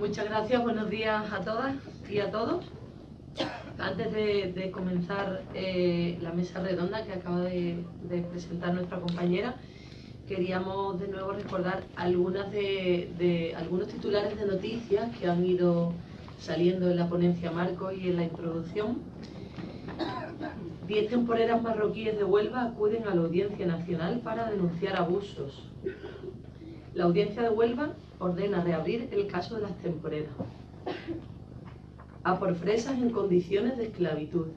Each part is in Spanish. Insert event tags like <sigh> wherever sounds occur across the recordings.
Muchas gracias, buenos días a todas y a todos. Antes de, comenzar eh, la mesa redonda que acaba de, presentar nuestra compañera, queríamos de nuevo recordar algunas de, algunos titulares de noticias que han ido saliendo en la ponencia Marco y en la introducción. Diez temporeras marroquíes de Huelva acuden a la Audiencia Nacional para denunciar abusos. La Audiencia de Huelva ordena reabrir el caso de las temporeras. A por fresas en condiciones de esclavitud.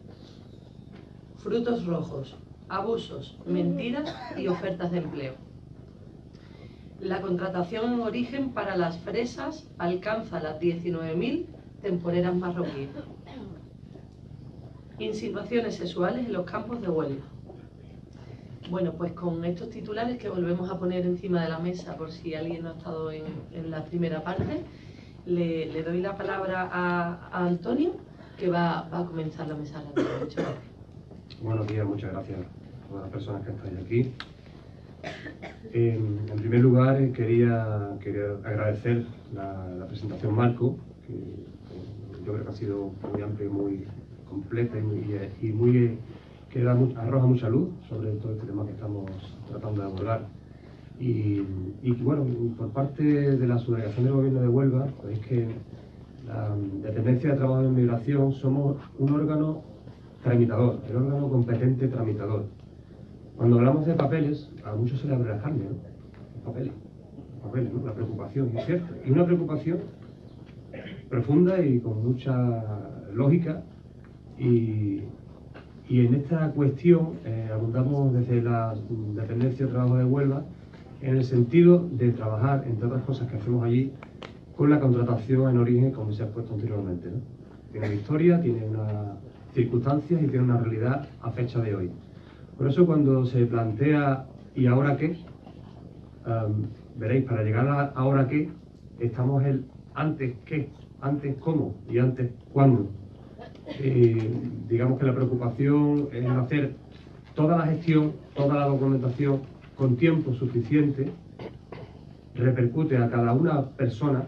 Frutos rojos, abusos, mentiras y ofertas de empleo. La contratación en origen para las fresas alcanza las 19.000 temporeras marroquíes. Insinuaciones sexuales en los campos de Huelva. Bueno, pues con estos titulares que volvemos a poner encima de la mesa por si alguien no ha estado en, la primera parte, le, doy la palabra a, Antonio, que va, a comenzar la mesa. Muchas gracias. Buenos días, muchas gracias a todas las personas que estáis aquí. En, primer lugar, eh, quería, agradecer la, presentación Marco, que yo creo que ha sido muy amplia muy completa y muy que arroja mucha luz sobre todo este tema que estamos tratando de abordar. Y, bueno, por parte de la subdelegación del Gobierno de Huelva, es que la Dependencia de Trabajo de Inmigración somos un órgano tramitador, el órgano competente tramitador. Cuando hablamos de papeles, a muchos se le abre la carne, ¿no? Papeles, papeles, ¿no? La preocupación, es cierto. Y una preocupación profunda y con mucha lógica y, y en esta cuestión eh, abundamos desde la dependencia de trabajo de Huelva en el sentido de trabajar, entre otras cosas que hacemos allí, con la contratación en origen, como se ha puesto anteriormente. Tiene una historia, tiene unas circunstancias y tiene una realidad a fecha de hoy. Por eso cuando se plantea ¿y ahora qué? veréis, para llegar a ahora qué, estamos el antes qué, antes cómo y antes cuándo. Eh, digamos que la preocupación es hacer toda la gestión, toda la documentación con tiempo suficiente, repercute a cada una persona,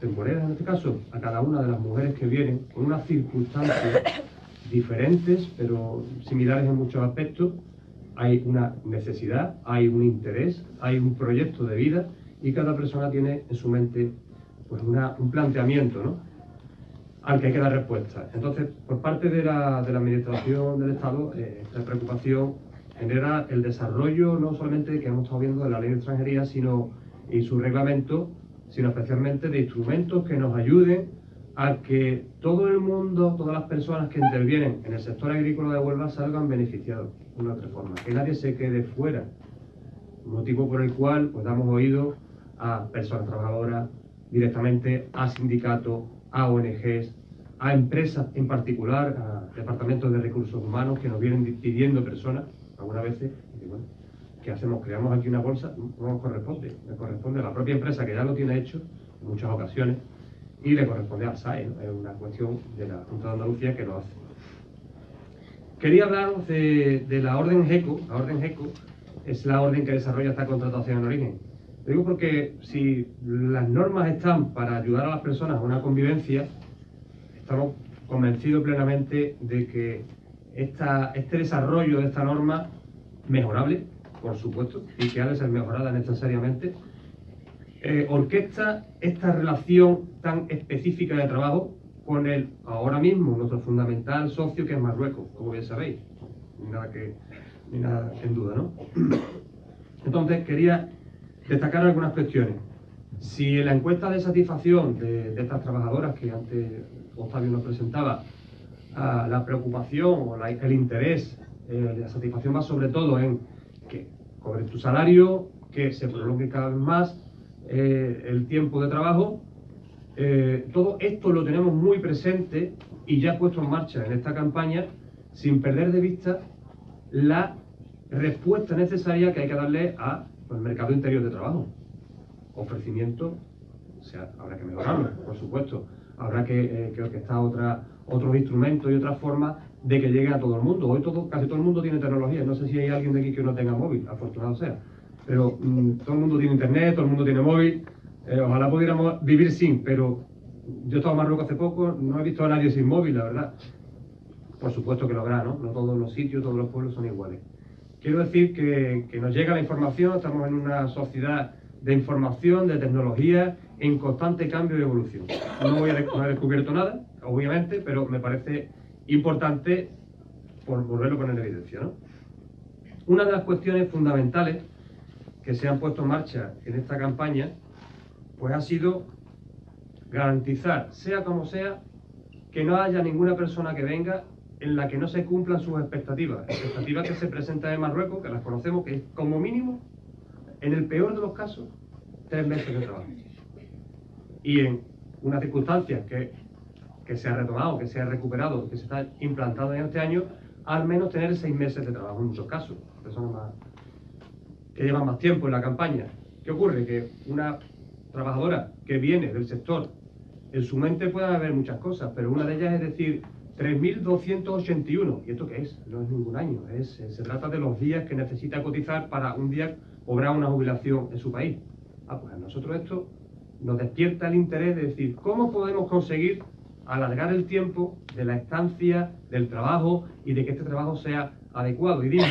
temporera en este caso, a cada una de las mujeres que vienen, con unas circunstancias diferentes, pero similares en muchos aspectos. Hay una necesidad, hay un interés, hay un proyecto de vida y cada persona tiene en su mente pues un planteamiento, ¿no? Al que hay que dar respuesta. Entonces, por parte de la, Administración del Estado, eh, la preocupación genera el desarrollo no solamente que hemos estado viendo de la ley de extranjería, sino y su reglamento, sino especialmente de instrumentos que nos ayuden a que todo el mundo, todas las personas que intervienen en el sector agrícola de Huelva salgan beneficiados de una otra forma, que nadie se quede fuera, motivo por el cual pues damos oído a personas trabajadoras, directamente a sindicatos, a ONGs, a empresas en particular, a departamentos de recursos humanos que nos vienen pidiendo personas, algunas veces, y ¿qué hacemos? Creamos aquí una bolsa, no nos corresponde, le corresponde a la propia empresa que ya lo tiene hecho en muchas ocasiones y le corresponde al SAE, es una cuestión de la Junta de Andalucía que lo hace. Quería hablaros de, de la orden GECO, la orden GECO es la orden que desarrolla esta contratación en origen lo digo porque si las normas están para ayudar a las personas a una convivencia, estamos convencidos plenamente de que esta, este desarrollo de esta norma, mejorable, por supuesto, y que ha de ser mejorada necesariamente, eh, orquesta esta relación tan específica de trabajo con el ahora mismo nuestro fundamental socio que es Marruecos, como bien sabéis. Nada que ni nada en duda, ¿no? Entonces quería destacar algunas cuestiones. Si en la encuesta de satisfacción de, estas trabajadoras que antes Octavio nos presentaba, ah, la preocupación o el interés, eh, la satisfacción va sobre todo en que cobres tu salario, que se prolongue cada vez más eh, el tiempo de trabajo. Eh, todo esto lo tenemos muy presente y ya puesto en marcha en esta campaña sin perder de vista la respuesta necesaria que hay que darle a el mercado interior de trabajo. Ofrecimiento, o sea, habrá que mejorarlo, por supuesto. Habrá que, eh, que está otra, otros instrumentos y otras formas de que llegue a todo el mundo. Hoy todo, casi todo el mundo tiene tecnología. No sé si hay alguien de aquí que no tenga móvil, afortunado sea. Pero mm, todo el mundo tiene internet, todo el mundo tiene móvil. Eh, ojalá pudiéramos vivir sin, pero yo he estado en Marruecos hace poco, no he visto a nadie sin móvil, la verdad. Por supuesto que lo habrá, ¿no? No todos los sitios, todos los pueblos son iguales. Quiero decir que, nos llega la información, estamos en una sociedad de información, de tecnología, en constante cambio y evolución. No, voy a, no he descubierto nada, obviamente, pero me parece importante por volverlo a poner en evidencia. Una de las cuestiones fundamentales que se han puesto en marcha en esta campaña, pues ha sido garantizar, sea como sea, que no haya ninguna persona que venga en la que no se cumplan sus expectativas. Expectativas que se presentan en Marruecos, que las conocemos, que es como mínimo, en el peor de los casos, tres meses de trabajo. Y en unas circunstancias que, que se ha retomado, que se ha recuperado, que se está implantado en este año, al menos tener seis meses de trabajo en muchos casos. Personas más, que llevan más tiempo en la campaña. ¿Qué ocurre? Que una trabajadora que viene del sector, en su mente puede haber muchas cosas, pero una de ellas es decir, 3.281. ¿Y esto qué es? No es ningún año. Es, se trata de los días que necesita cotizar para un día cobrar una jubilación en su país. Ah, pues a nosotros esto nos despierta el interés de decir, ¿cómo podemos conseguir alargar el tiempo de la estancia, del trabajo y de que este trabajo sea adecuado y digno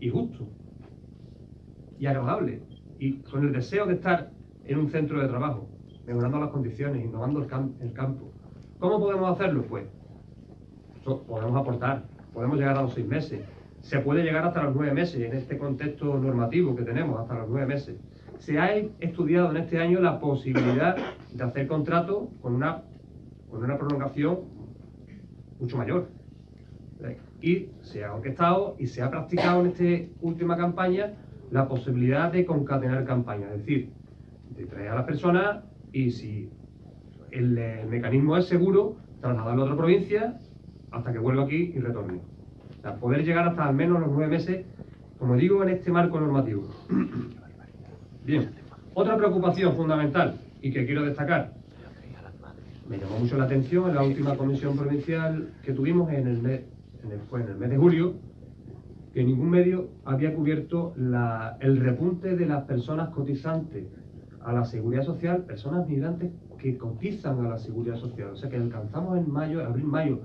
y justo y agradable y con el deseo de estar en un centro de trabajo, mejorando las condiciones, innovando el, el campo. ¿Cómo podemos hacerlo? Pues podemos aportar, podemos llegar a los seis meses, se puede llegar hasta los nueve meses en este contexto normativo que tenemos, hasta los nueve meses. Se ha estudiado en este año la posibilidad de hacer contratos con una con una prolongación mucho mayor. Y se ha orquestado y se ha practicado en esta última campaña la posibilidad de concatenar campañas, es decir, de traer a las personas y si el, mecanismo es seguro, trasladarlo a otra provincia hasta que vuelva aquí y retorne. O poder llegar hasta al menos los nueve meses, como digo, en este marco normativo. <coughs> Bien, otra preocupación fundamental y que quiero destacar me llamó mucho la atención en la última comisión provincial que tuvimos en el mes, en el, fue en el mes de julio, que ningún medio había cubierto la, el repunte de las personas cotizantes a la seguridad social, personas migrantes que cotizan a la seguridad social. O sea que alcanzamos en mayo, abril-mayo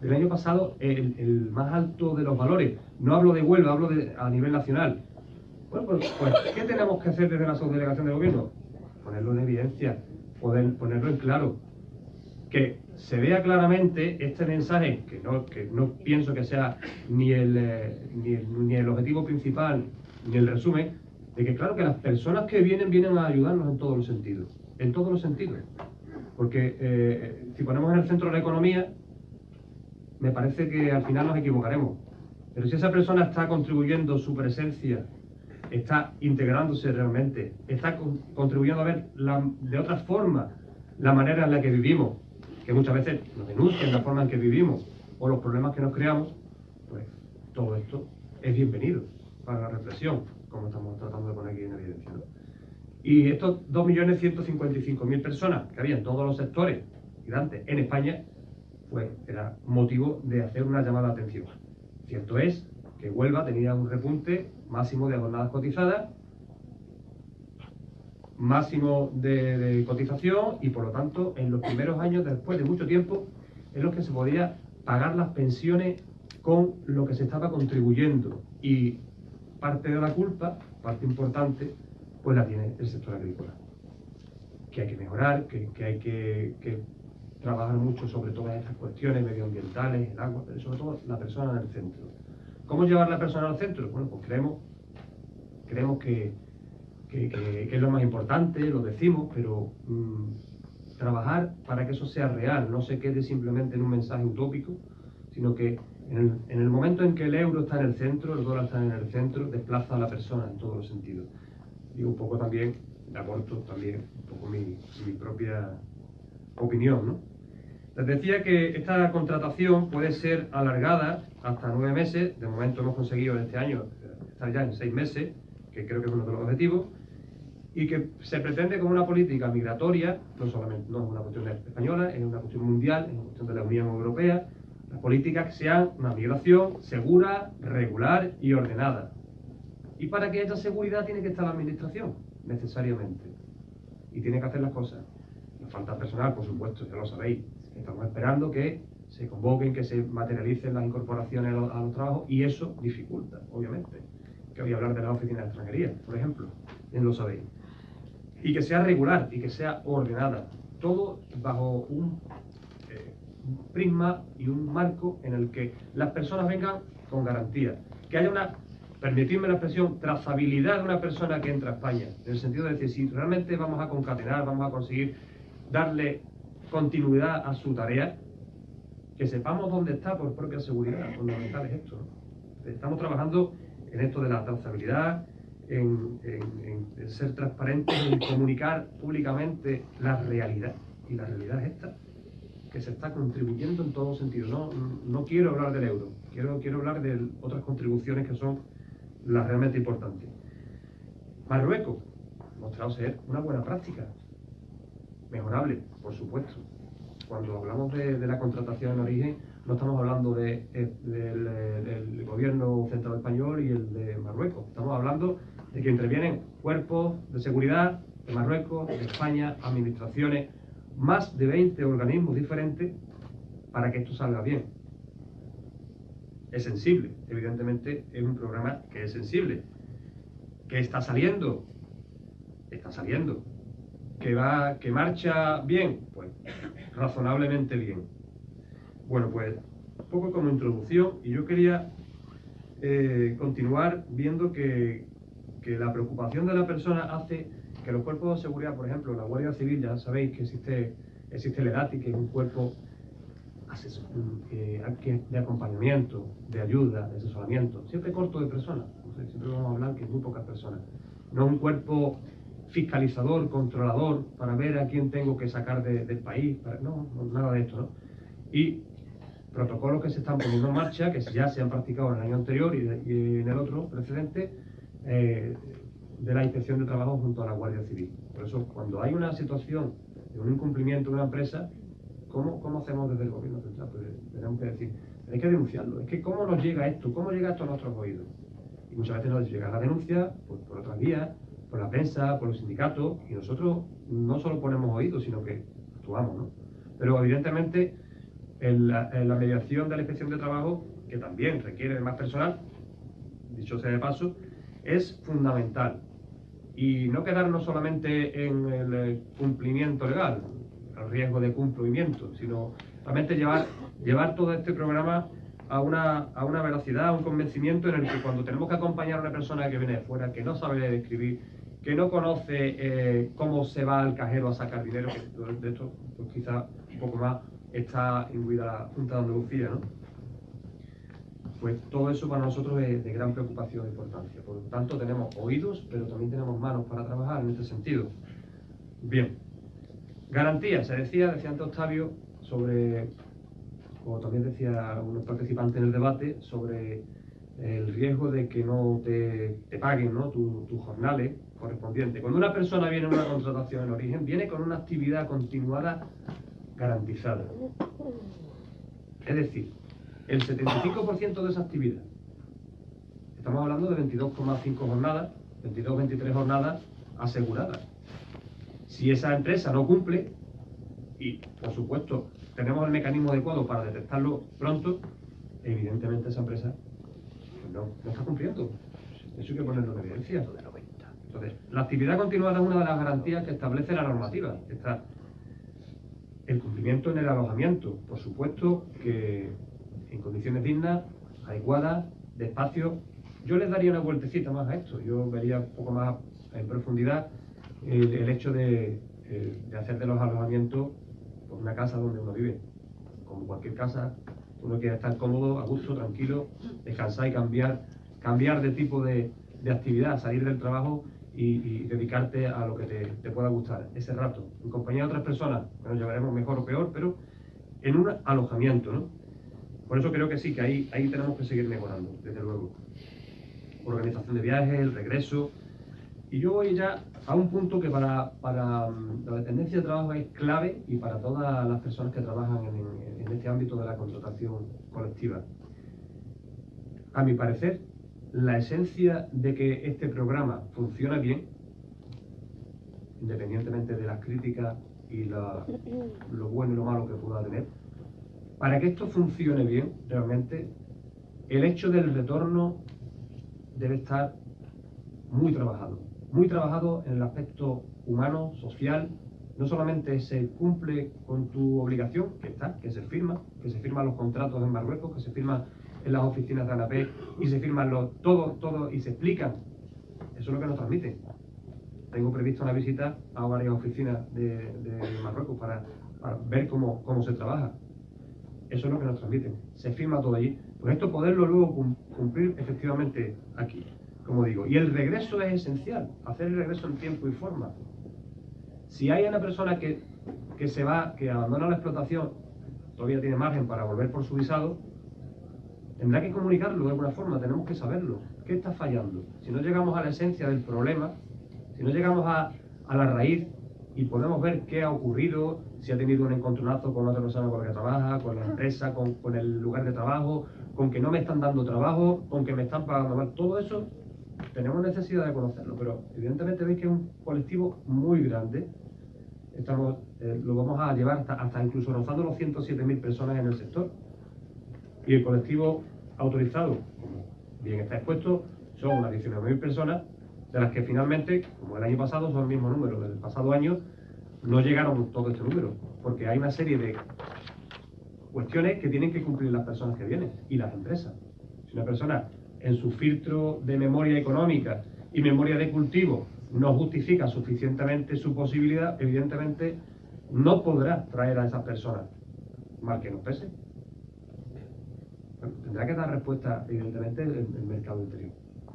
del año pasado el, el, más alto de los valores. No hablo de Huelva, hablo de, a nivel nacional. Bueno, pues, pues, ¿qué tenemos que hacer desde la subdelegación de gobierno? Ponerlo en evidencia, poder, ponerlo en claro que se vea claramente este mensaje, que no, que no pienso que sea ni el, eh, ni el, ni el objetivo principal ni el resumen, de que claro que las personas que vienen vienen a ayudarnos en todos los sentidos, en todos los sentidos. Porque eh, si ponemos en el centro la economía, me parece que al final nos equivocaremos. Pero si esa persona está contribuyendo su presencia, está integrándose realmente, está contribuyendo a ver de otra forma la manera en la que vivimos, que muchas veces nos denuncian la forma en que vivimos o los problemas que nos creamos, pues todo esto es bienvenido para la reflexión, como estamos tratando de poner aquí en evidencia. Y estos 2.155.000 personas que había en todos los sectores en España, pues era motivo de hacer una llamada de atención. Cierto es que Huelva tenía un repunte máximo de jornadas cotizadas máximo de, cotización y por lo tanto en los primeros años, después de mucho tiempo, en los que se podía pagar las pensiones con lo que se estaba contribuyendo y parte de la culpa, parte importante, pues la tiene el sector agrícola. Que hay que mejorar, que, hay que, que, trabajar mucho sobre todas estas cuestiones medioambientales, el agua, pero sobre todo la persona en el centro. ¿Cómo llevar la persona al centro? Bueno, pues creemos, creemos que, que, es lo más importante, lo decimos, pero mm, trabajar para que eso sea real, no se quede simplemente en un mensaje utópico, sino que en el, momento en que el euro está en el centro, el dólar está en el centro, desplaza a la persona en todos los sentidos. Digo un poco también, aporto también un poco mi, mi propia opinión, ¿no? Les decía que esta contratación puede ser alargada hasta nueve meses, de momento hemos conseguido en este año estar ya en seis meses, que creo que es uno de los objetivos, y que se pretende con una política migratoria, no solamente no es una cuestión española, es una cuestión mundial, es una cuestión de la Unión Europea, las políticas que sean una migración segura, regular y ordenada. Y para que haya seguridad tiene que estar la administración, necesariamente. Y tiene que hacer las cosas. Nos falta personal, por supuesto, ya lo sabéis. Estamos esperando que se convoquen, que se materialicen las incorporaciones a los, trabajos y eso dificulta, obviamente. Que voy a hablar de la oficina de extranjería, por ejemplo, bien lo sabéis. Y que sea regular y que sea ordenada. Todo bajo un eh, prisma y un marco en el que las personas vengan con garantía. Que haya una permitidme la expresión, trazabilidad de una persona que entra a España, en el sentido de decir, si realmente vamos a concatenar, vamos a conseguir darle continuidad a su tarea, que sepamos dónde está por propia seguridad, fundamental es esto. Estamos trabajando en esto de la trazabilidad, en, ser transparentes, en comunicar públicamente la realidad, y la realidad es esta, que se está contribuyendo en todos sentidos. No, no quiero hablar del euro, quiero, quiero hablar de otras contribuciones que son la realmente importante. Marruecos, mostrado ser una buena práctica, mejorable, por supuesto. Cuando hablamos de, la contratación en origen, no estamos hablando de, eh, del, gobierno central español y el de Marruecos. Estamos hablando de que intervienen cuerpos de seguridad de Marruecos, de España, administraciones, más de 20 organismos diferentes para que esto salga bien es sensible. Evidentemente es un programa que es sensible. ¿Que está saliendo? Está saliendo. ¿Que va, que marcha bien? Pues razonablemente bien. Bueno, pues poco como introducción y yo quería eh, continuar viendo que, que la preocupación de la persona hace que los cuerpos de seguridad, por ejemplo, la Guardia Civil, ya sabéis que existe, existe el EDATI, que es un cuerpo eh, de acompañamiento, de ayuda, de asesoramiento, siempre corto de personas, siempre vamos a hablar que es muy pocas personas, no un cuerpo fiscalizador, controlador, para ver a quién tengo que sacar del país, no, nada de esto, ¿no? Y protocolos que se están poniendo en marcha, que ya se han practicado en el año anterior y, en el otro precedente, eh, de la inspección de trabajo junto a la Guardia Civil. Por eso, cuando hay una situación de un incumplimiento de una empresa, ¿Cómo, ¿Cómo, hacemos desde el gobierno central? Pues tenemos que decir, hay que denunciarlo. Es que ¿cómo nos llega esto? ¿Cómo llega esto a nuestros oídos? Y muchas veces nos llega la denuncia pues, por otras vías, por la prensa, por los sindicatos, y nosotros no solo ponemos oídos, sino que actuamos, ¿no? Pero evidentemente en la, mediación de la inspección de trabajo, que también requiere más personal, dicho sea de paso, es fundamental. Y no quedarnos solamente en el cumplimiento legal, riesgo de cumplimiento, sino realmente llevar, llevar todo este programa a una, a una velocidad, a un convencimiento en el que cuando tenemos que acompañar a una persona que viene de fuera, que no sabe escribir, que no conoce eh, cómo se va al cajero a sacar dinero, que de esto pues quizá un poco más está imbuida la Junta de Andalucía, ¿no? Pues todo eso para nosotros es de gran preocupación e importancia. Por lo tanto, tenemos oídos, pero también tenemos manos para trabajar en este sentido. Bien. Garantía, se decía, decía antes Octavio, sobre, como también decía unos participantes en el debate, sobre el riesgo de que no te, paguen ¿no? tus jornales correspondientes. Cuando una persona viene a una contratación en origen, viene con una actividad continuada garantizada. Es decir, el 75% de esa actividad, estamos hablando de 22,5 jornadas, 22-23 jornadas aseguradas. Si esa empresa no cumple, y por supuesto tenemos el mecanismo adecuado para detectarlo pronto, evidentemente esa empresa pues no, está cumpliendo. Eso hay que ponerlo en evidencia. Entonces, la actividad continuada es una de las garantías que establece la normativa. Está el cumplimiento en el alojamiento, por supuesto que en condiciones dignas, adecuadas, de espacio. Yo les daría una vueltecita más a esto, yo vería un poco más en profundidad el, hecho de, eh, de, hacer de los alojamientos pues, una casa donde uno vive. Como cualquier casa, uno quiere estar cómodo, a gusto, tranquilo, descansar y cambiar, cambiar de tipo de actividad, salir del trabajo y, dedicarte a lo que te, te, pueda gustar ese rato, en compañía de otras personas, nos llevaremos mejor o peor, pero en un alojamiento, ¿no? Por eso creo que sí, que ahí, ahí tenemos que seguir mejorando, desde luego. Organización de viajes, el regreso. Y yo voy ya a un punto que para, mm, la dependencia de trabajo es clave y para todas las personas que trabajan en, este ámbito de la contratación colectiva. A mi parecer, la esencia de que este programa funcione bien independientemente de las críticas y lo bueno y lo malo que pueda tener, para que esto funcione bien, realmente, el hecho del retorno debe estar muy trabajado. Muy trabajado en el aspecto humano, social. No solamente se cumple con tu obligación, que está, que se firma, que se firman los contratos en Marruecos, que se firman en las oficinas de ANAP y se firman los, todo, todo y se explican. Eso es lo que nos transmite. Tengo previsto una visita a varias oficinas de, Marruecos para, ver cómo, cómo se trabaja. Eso es lo que nos transmiten. Se firma todo allí. Pues esto poderlo luego cumplir efectivamente aquí, como digo. Y el regreso es esencial, hacer el regreso en tiempo y forma. Si hay una persona que, que se va, que abandona la explotación, todavía tiene margen para volver por su visado, tendrá que comunicarlo de alguna forma, tenemos que saberlo. ¿Qué está fallando? Si no llegamos a la esencia del problema, si no llegamos a, a la raíz y podemos ver qué ha ocurrido, si ha tenido un encontronazo con otra persona con la que trabaja, con la empresa, con, el lugar de trabajo, con que no me están dando trabajo, con que me están pagando mal, todo eso tenemos necesidad de conocerlo, pero evidentemente veis que es un colectivo muy grande, estamos, eh, lo vamos a llevar hasta, hasta incluso rozando los 107.000 personas en el sector, y el colectivo autorizado, como bien está expuesto, son unas 19.000 personas, de las que finalmente, como el año pasado, son el mismo número del pasado año, no llegaron todo este número, porque hay una serie de cuestiones que tienen que cumplir las personas que vienen y las empresas. Si una persona en su filtro de memoria económica y memoria de cultivo no justifica suficientemente su posibilidad, evidentemente no podrá traer a esas personas, mal que nos pese. Tendrá que dar respuesta, evidentemente, el, el mercado interior.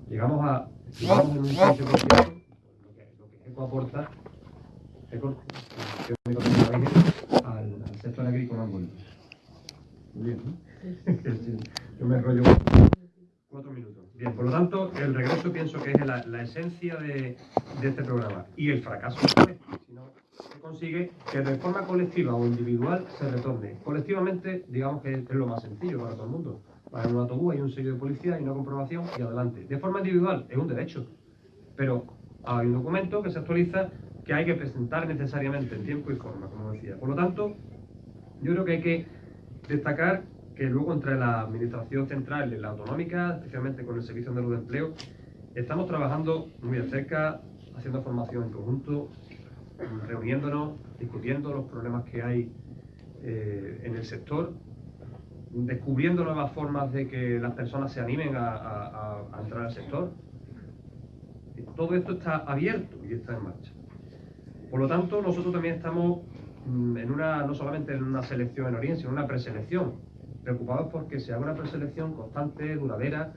Llegamos a, llegamos en un 15%, lo que, lo que ECO aporta al, al sector agrícola Muy bien, ¿no? <laughs> Yo me enrollo cuatro minutos. Bien, por lo tanto, el regreso pienso que es la, esencia de, este programa. Y el fracaso si consigue que de forma colectiva o individual se retorne. Colectivamente, digamos que es lo más sencillo para todo el mundo. Para un autobús hay un sello de policía y una comprobación y adelante. De forma individual es un derecho, pero hay un documento que se actualiza que hay que presentar necesariamente en tiempo y forma, como decía. Por lo tanto, yo creo que hay que destacar que luego entre la Administración Central y la Autonómica, especialmente con el Servicio Andaluz de Empleo, estamos trabajando muy de cerca, haciendo formación en conjunto, reuniéndonos, discutiendo los problemas que hay eh, en el sector, descubriendo nuevas formas de que las personas se animen a entrar al sector. Todo esto está abierto y está en marcha. Por lo tanto, nosotros también estamos mm, en una, no solamente en una selección en Oriente, sino en una preselección, preocupados porque se haga una preselección constante, duradera,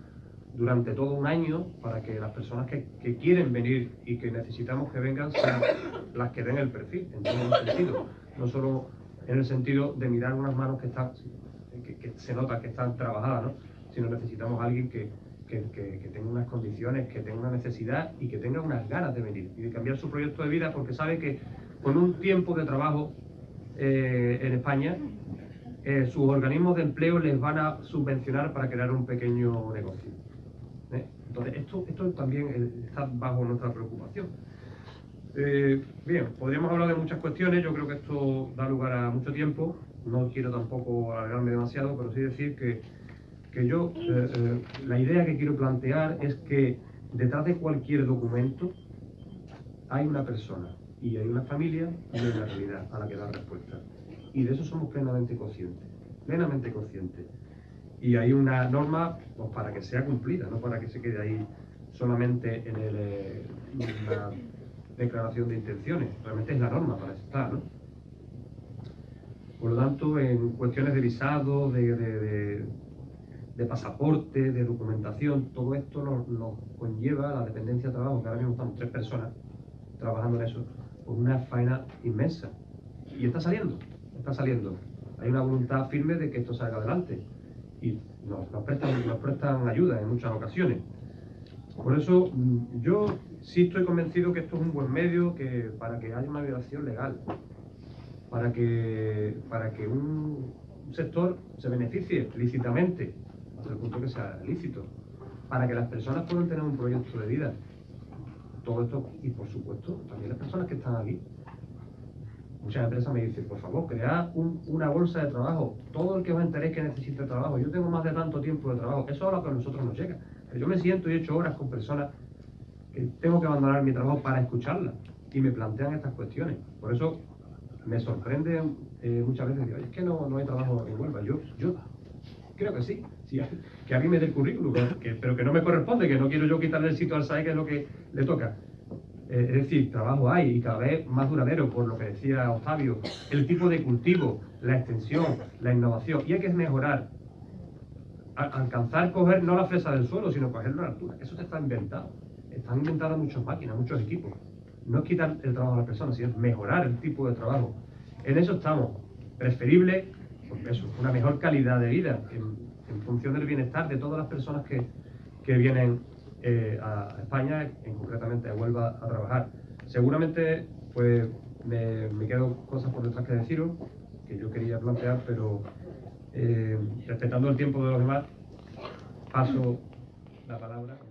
durante todo un año, para que las personas que, quieren venir y que necesitamos que vengan sean las que den el perfil, en todo el sentido. No solo en el sentido de mirar unas manos que están, que, se nota que están trabajadas, ¿no? sino necesitamos a alguien que, que, tenga unas condiciones, que tenga una necesidad y que tenga unas ganas de venir y de cambiar su proyecto de vida porque sabe que con un tiempo de trabajo eh, en España, eh, sus organismos de empleo les van a subvencionar para crear un pequeño negocio. ¿Eh? Entonces, esto, esto también está bajo nuestra preocupación. bien, podríamos hablar de muchas cuestiones, yo creo que esto da lugar a mucho tiempo, no quiero tampoco alargarme demasiado, pero sí decir que que yo, eh, eh, la idea que quiero plantear es que detrás de cualquier documento hay una persona y hay una familia y hay una realidad a la que dar respuesta. Y de eso somos plenamente conscientes, plenamente conscientes. Y hay una norma pues, para que sea cumplida, no para que se quede ahí solamente en el, eh, declaración de intenciones. Realmente es la norma para estar, ¿no? Por lo tanto, en cuestiones de visado, de pasaporte, de documentación, todo esto nos, conlleva la dependencia de trabajo, que ahora mismo estamos tres personas trabajando en eso, pues una faena inmensa. Y está saliendo, está saliendo. Hay una voluntad firme de que esto salga adelante y nos, nos, prestan, nos prestan ayuda en muchas ocasiones. Por eso mm, yo sí estoy convencido que esto es un buen medio que, para que haya una violación legal, para que, para que un sector se beneficie lícitamente hasta el punto que sea lícito, para que las personas puedan tener un proyecto de vida. todo esto y por supuesto también las personas que están aquí. Muchas empresas me dicen, por favor, cread una bolsa de trabajo. Todo el que os enteréis que necesite trabajo. Yo tengo más de tanto tiempo de trabajo. Eso es lo que a nosotros nos llega. Yo me siento y he hecho horas con personas que tengo que abandonar mi trabajo para escucharlas y me plantean estas cuestiones. Por eso me sorprende eh, muchas veces, es que no, no hay trabajo en Huelva. Yo, yo creo que sí, que alguien me dé el currículum, pero que no me corresponde, que no quiero yo quitarle el sitio al SAE, que es lo que le toca. Eh, es decir, trabajo hay y cada vez más duradero, por lo que decía Octavio, el tipo de cultivo, la extensión, la innovación, y hay que mejorar, alcanzar, coger no la fresa del suelo, sino cogerlo a la altura. Eso está inventado. Están inventadas muchas máquinas, muchos equipos. No es quitar el trabajo a la persona, sino mejorar el tipo de trabajo. En eso estamos. Preferible, pues eso, una mejor calidad de vida en, función del bienestar de todas las personas que, que vienen eh, a España, en concretamente a Huelva, a trabajar. Seguramente, pues me, me, quedo cosas por detrás que deciros, que yo quería plantear, pero eh, respetando el tiempo de los demás, paso la palabra.